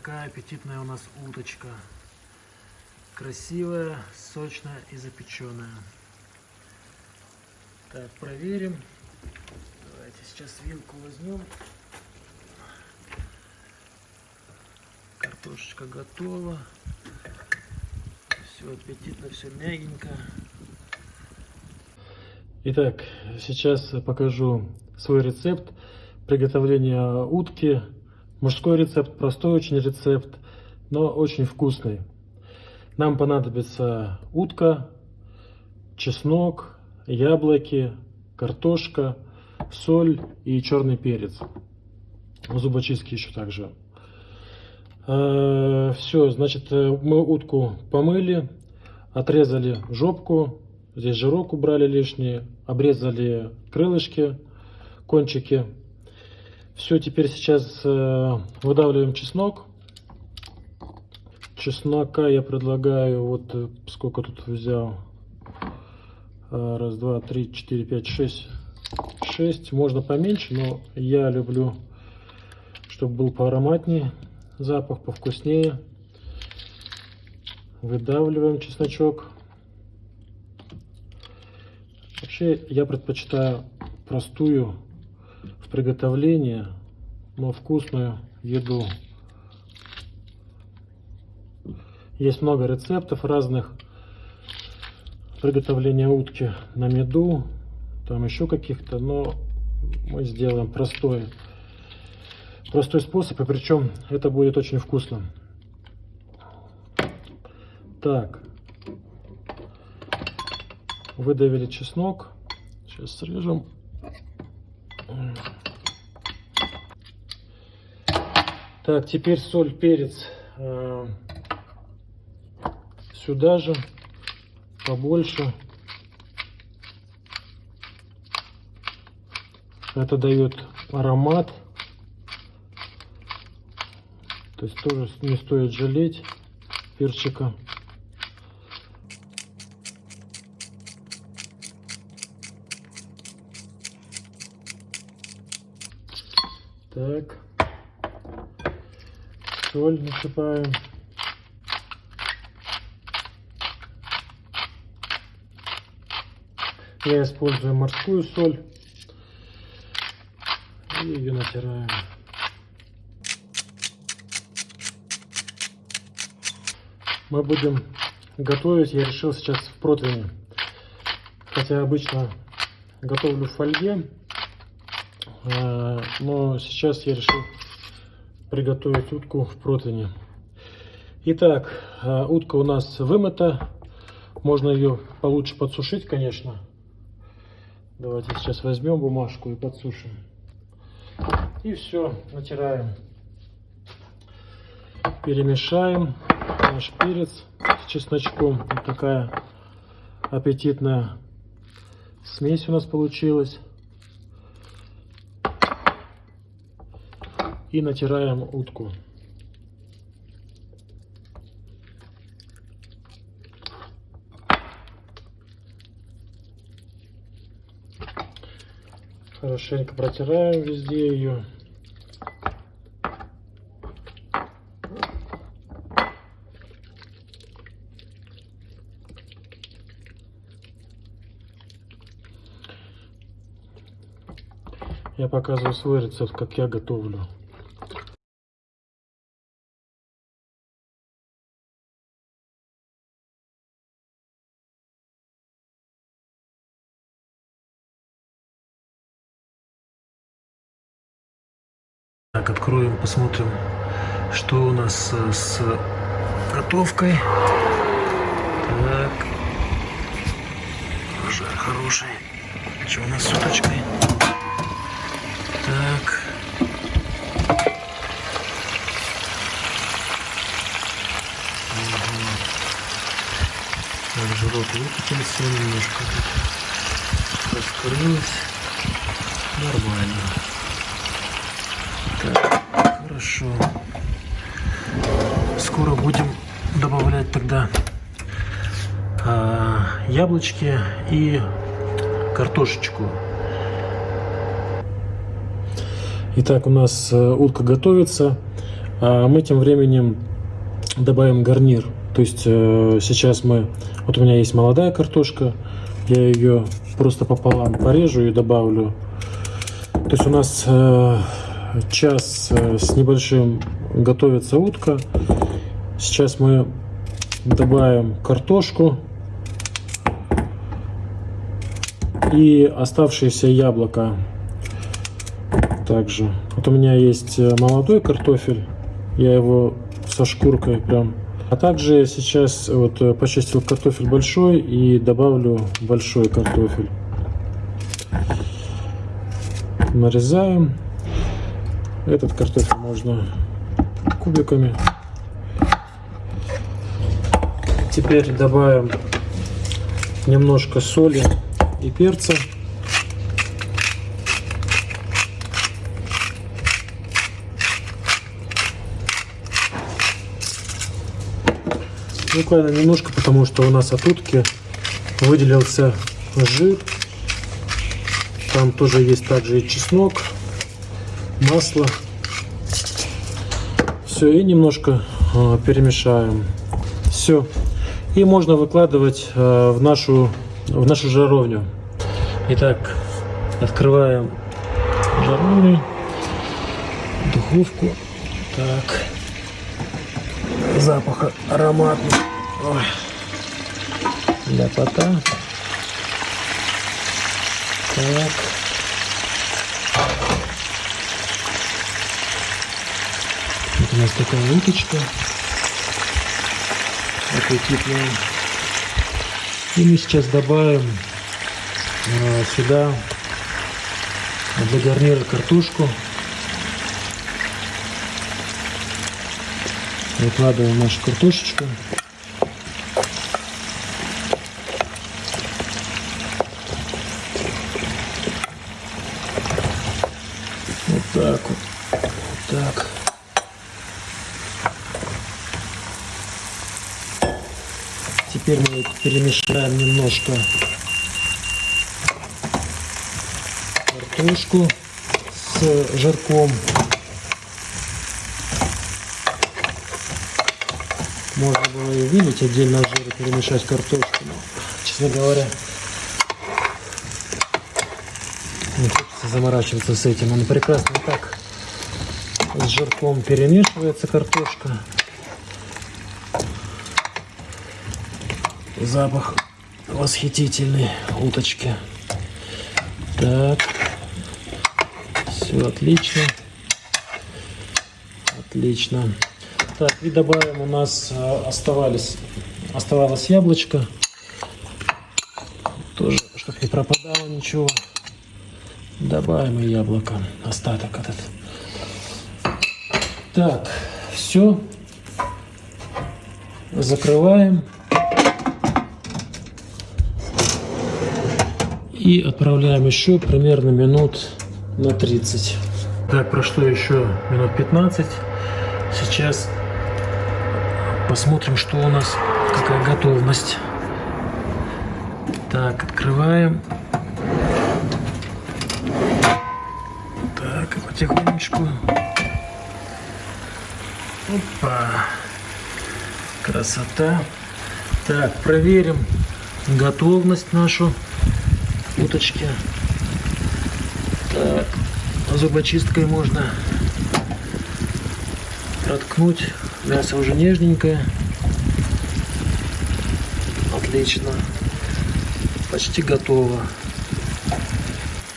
такая аппетитная у нас уточка. Красивая, сочная и запеченная. Так, проверим. Давайте сейчас вилку возьмем. Картошечка готова. Все аппетитно, все мягенько. Итак, сейчас покажу свой рецепт приготовления утки. Мужской рецепт, простой очень рецепт, но очень вкусный. Нам понадобится утка, чеснок, яблоки, картошка, соль и черный перец. Зубочистки еще также. Э, Все, значит, мы утку помыли, отрезали жопку, Здесь жирок убрали лишние, обрезали крылышки, кончики. Все, теперь сейчас э, выдавливаем чеснок. Чеснока я предлагаю, вот э, сколько тут взял. Э, раз, два, три, четыре, пять, шесть. Шесть. Можно поменьше, но я люблю, чтобы был поароматнее запах, повкуснее. Выдавливаем чесночок. Вообще я предпочитаю простую в приготовлении, но вкусную еду. Есть много рецептов разных приготовления утки на меду, там еще каких-то, но мы сделаем простой, простой способ, и причем это будет очень вкусно. Так, Выдавили чеснок. Сейчас срежем. Так, теперь соль, перец э, сюда же, побольше. Это дает аромат. То есть тоже не стоит жалеть перчика. Так. Соль насыпаем. Я использую морскую соль. И ее натираем. Мы будем готовить, я решил сейчас в противне. Хотя обычно готовлю в фольге. Э, но сейчас я решил приготовить утку в противне. Итак, э, утка у нас вымыта. Можно ее получше подсушить, конечно. Давайте сейчас возьмем бумажку и подсушим. И все, натираем. Перемешаем наш перец с чесночком. Вот такая аппетитная смесь у нас получилась. И натираем утку. Хорошенько протираем везде ее. Я показываю свой рецепт, как я готовлю. Так, откроем, посмотрим, что у нас э, с готовкой. Так. Жар хороший. Что у нас с уточкой? Так. Так, жирок выкатился немножко. Раскрылось. Нормально. Хорошо. Скоро будем добавлять тогда а, яблочки и картошечку. Итак, у нас э, утка готовится. А мы тем временем добавим гарнир. То есть э, сейчас мы, вот у меня есть молодая картошка, я ее просто пополам порежу и добавлю. То есть у нас э, час э, с небольшим готовится утка. Сейчас мы добавим картошку и оставшиеся яблоко также. Вот у меня есть э, молодой картофель, я его со шкуркой прям. А также сейчас вот э, почистил картофель большой и добавлю большой картофель. Нарезаем. Этот картофель можно кубиками. Теперь добавим немножко соли и перца. Буквально немножко, потому что у нас от утки выделился жир. Там тоже есть также и чеснок, масло. Все, и немножко э, перемешаем. Все. И можно выкладывать э, в нашу в нашу жаровню. Итак, открываем жаровню, духовку. Так, запах ароматный. Ой. Ляпота. Так. Вот у нас такая уточка аппетитная. И мы сейчас добавим э, сюда для гарнира картошку. Выкладываем нашу картошечку. Вот так вот. Вот так. Теперь мы перемешаем немножко картошку с жирком. Можно было и вылить отдельно жир и перемешать картошку. Но, честно говоря, не хочется заморачиваться с этим. Он прекрасно так с жирком перемешивается картошка. Запах восхитительный уточки. Так, все отлично. Отлично. Так, и добавим, у нас э, оставались, оставалось яблочко. Тоже, чтобы не пропадало ничего. Добавим и яблоко, остаток этот. Так, все. Закрываем. И отправляем еще примерно минут на 30. Так, прошло еще минут 15. Сейчас Посмотрим, что у нас, какая готовность. Так, открываем. Так, потихонечку. Опа. Красота. Так, проверим готовность нашу уточки. Так, зубочисткой можно проткнуть Мясо уже нежненькое. Отлично. Почти готово.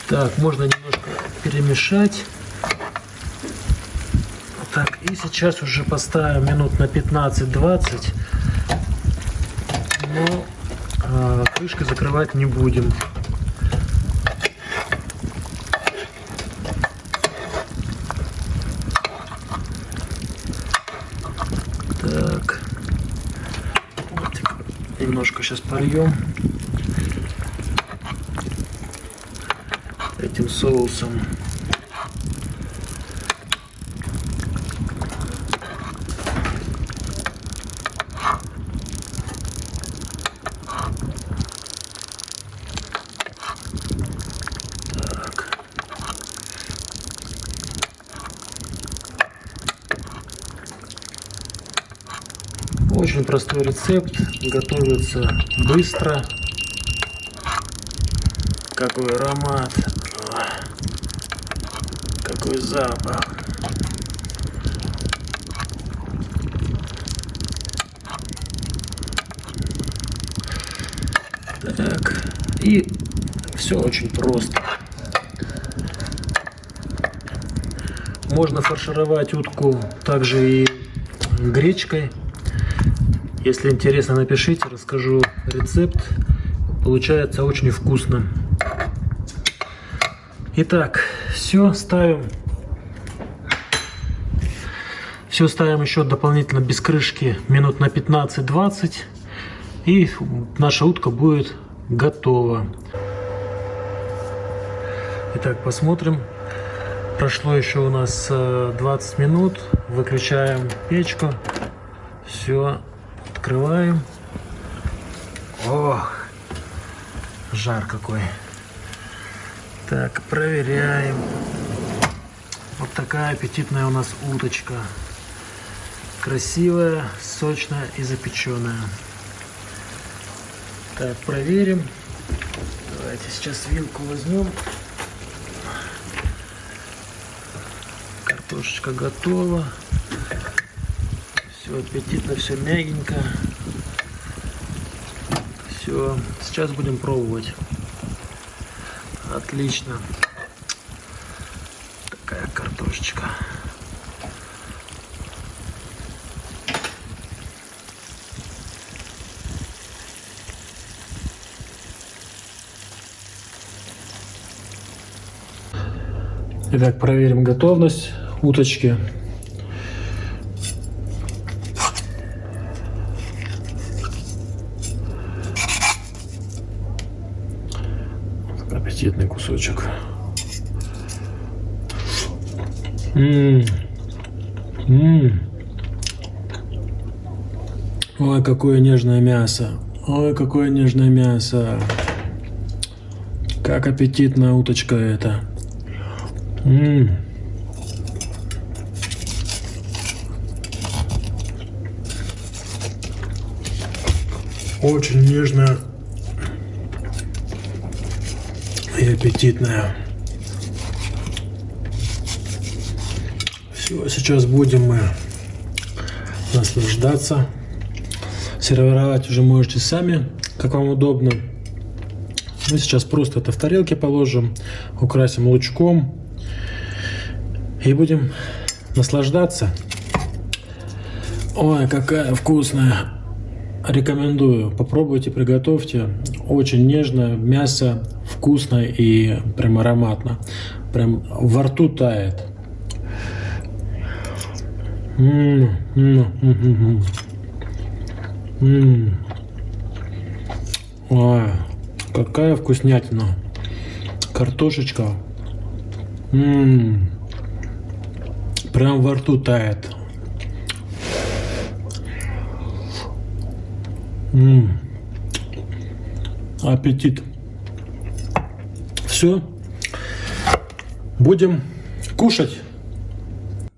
Так, можно немножко перемешать. Так, и сейчас уже поставим минут на 15-20. Но э, крышкой закрывать не будем. немножко сейчас польем этим соусом. Очень простой рецепт, готовится быстро. Какой аромат, какой запах. Так, и все очень просто. Можно фаршировать утку также и гречкой. Если интересно, напишите, расскажу рецепт. Получается очень вкусно. Итак, все ставим. Все ставим еще дополнительно без крышки минут на 15-20. И наша утка будет готова. Итак, посмотрим. Прошло еще у нас 20 э, минут. Выключаем печку. Все, открываем. Ох, жар какой. Так, проверяем. Вот такая аппетитная у нас уточка. Красивая, сочная и запеченная. Так, проверим. Давайте сейчас вилку возьмем. Картошечка готова. Все аппетитно, все мягенько. Все, сейчас будем пробовать. Отлично. Такая картошечка. Итак, проверим готовность уточки. Кусочек. Ммм. Ммм. Ой, какое нежное мясо. Ой, какое нежное мясо. Как аппетитная уточка это. Ммм. Очень нежная и аппетитная. Все, сейчас будем мы наслаждаться. Сервировать уже можете сами, как вам удобно. Мы сейчас просто это в тарелке положим, украсим лучком и будем наслаждаться. Ой, какая вкусная. Рекомендую. Попробуйте, приготовьте. Очень нежное мясо, вкусно и прям ароматно. Прям во рту тает. М Ой, какая вкуснятина. Картошечка. Прям во рту тает. М -м. Аппетит. Все. Будем кушать.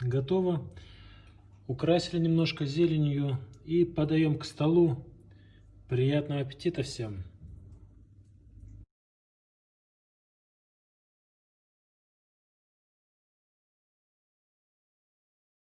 Готово. Украсили немножко зеленью и подаем к столу. Приятного аппетита всем!